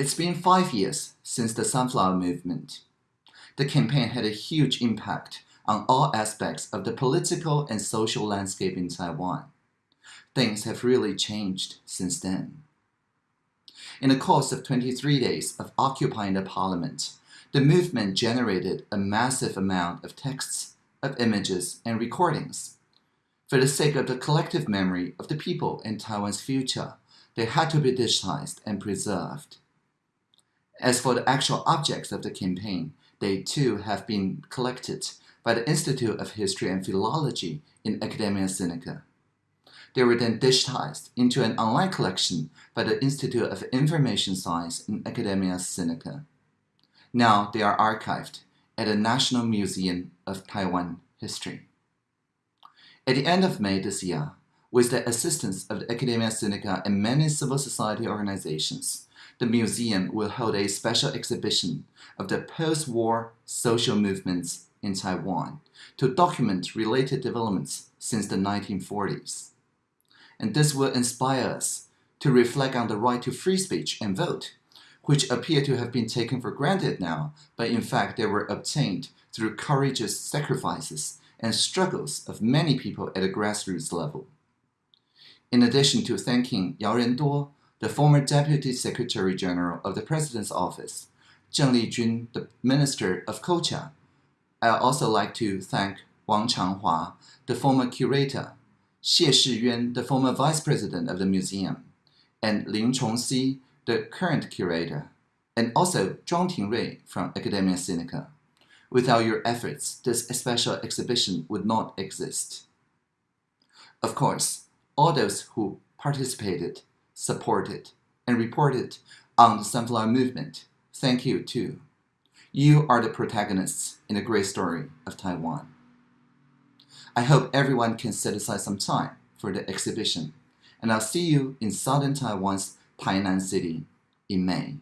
It's been five years since the Sunflower Movement. The campaign had a huge impact on all aspects of the political and social landscape in Taiwan. Things have really changed since then. In the course of 23 days of occupying the parliament, the movement generated a massive amount of texts, of images, and recordings. For the sake of the collective memory of the people in Taiwan's future, they had to be digitized and preserved. As for the actual objects of the campaign, they too have been collected by the Institute of History and Philology in Academia Sinica. They were then digitized into an online collection by the Institute of Information Science in Academia Sinica. Now they are archived at the National Museum of Taiwan History. At the end of May this year, with the assistance of the Academia Sinica and many civil society organizations, the museum will hold a special exhibition of the post-war social movements in Taiwan to document related developments since the 1940s. And this will inspire us to reflect on the right to free speech and vote, which appear to have been taken for granted now, but in fact they were obtained through courageous sacrifices and struggles of many people at a grassroots level. In addition to thanking Yao Renduo the former Deputy Secretary General of the President's Office, Zheng Lijun, the Minister of Culture. I also like to thank Wang Changhua, the former curator, Xie Shiyuan, the former Vice President of the museum, and Lin Chongxi, the current curator, and also Zhuang Tingrui from Academia Sinica. Without your efforts, this special exhibition would not exist. Of course, all those who participated supported, and reported on the Sunflower Movement. Thank you too. You are the protagonists in the great story of Taiwan. I hope everyone can set aside some time for the exhibition, and I'll see you in southern Taiwan's Tainan City in May.